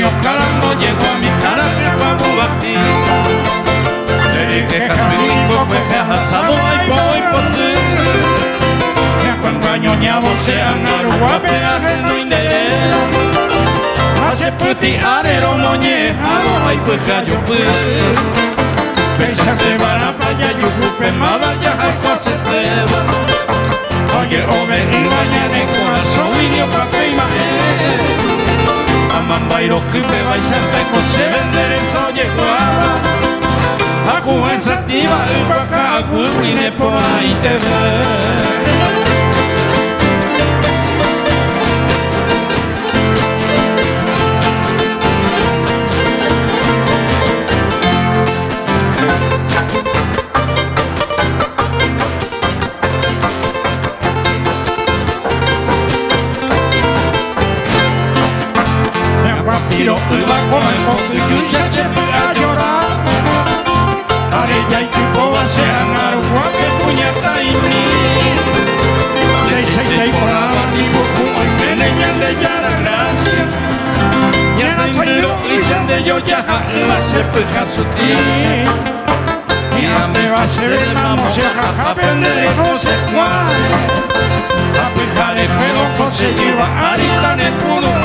río Calango llegó a mi cara a Le dije Jacinto pues te has asado y voy por ti. Que cuando añoñamos sean aruguapeas no interés. Hace puti arero moñejado ay pues callo pues. Pesa que van a playa y ujupe mada ya baizerteko txebendere zoiekoa da Aku ez atibar, bakak urrinepoa itebe urrinepoa itebe. kilo bajo el monte y usted se pega a llorar. Arella y Cucoba sean agua que puñeta y ni. De seita y volaba ni bucuma y meneña de ya la gracia. Ya no soy yo y se de yo ya la se pega su tío. Y ande va a ser el mamo se jaja vende no sé cuál. La pija de pelo conseguir va a gritar en tu